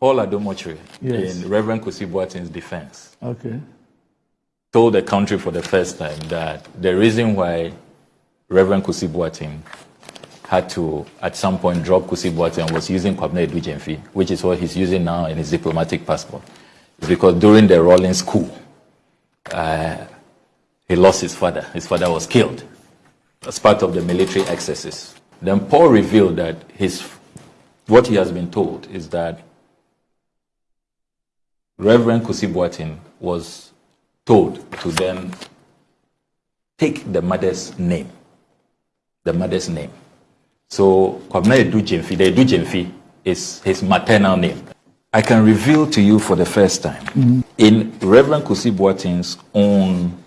Paul Adom-Otchere, Yes. in Reverend Kusi Boateng's defense, Okay. told the country for the first time that the reason why Reverend Kusi Boateng had to, at some point, drop Kusi Boateng was using Kwabena Adu Gyamfi, which is what he's using now in his diplomatic passport. It's because during the Rawlings coup, uh, he lost his father. His father was killed as part of the military excesses. Then Paul revealed that his, what he has been told is that Reverend Kusi Boateng was told to then take the mother's name. The mother's name. So Kwabena Adu Gyamfi, the is his maternal name. I can reveal to you for the first time in Reverend Kusi Boateng's own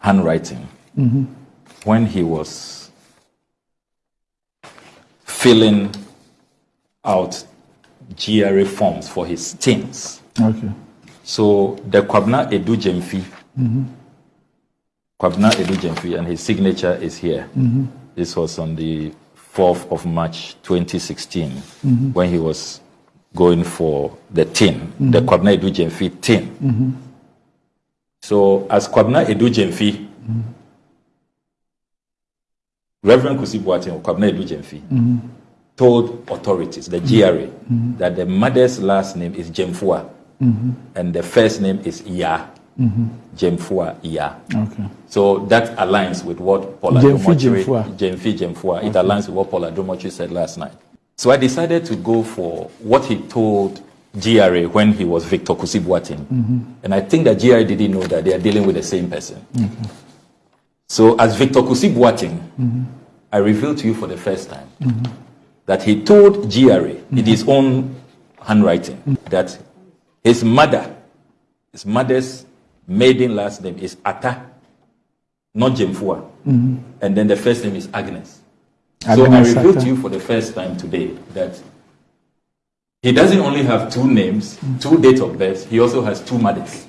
handwriting when he was filling out GRA forms for his teens. Okay. So the Kwabna Adu Gyamfi, mm-hmm. Kwabna Adu Gyamfi, and his signature is here. Mm-hmm. This was on the 4th of March 2016 mm-hmm. when he was going for the tin, the Kwabna Adu Gyamfi tin. So as Kwabna Adu Gyamfi, Reverend Kusi Boateng, Kwabna Adu Gyamfi, told authorities, the GRA, mm-hmm. mm-hmm. that the mother's last name is Gyamfua mm-hmm. and the first name is Ya. Gyamfua Ya. Okay. So that aligns with what Paul Gyamfi Gyamfua. Gyamfi Gyamfua, it aligns with what Paul Adom-Otchere said last night. So I decided to go for what he told GRA when he was Victor Kusi Boateng. And I think that GRA didn't know that they are dealing with the same person. So as Victor Kusi Boateng, I revealed to you for the first time that he told GRA in his mm-hmm. own handwriting that his mother, his mother's maiden last name is Ata, not Gyamfua. Mm-hmm. And then the first name is Agnes. so I Agnes revealed to you for the first time today that he doesn't only have two names, mm. two dates of birth, he also has two mothers.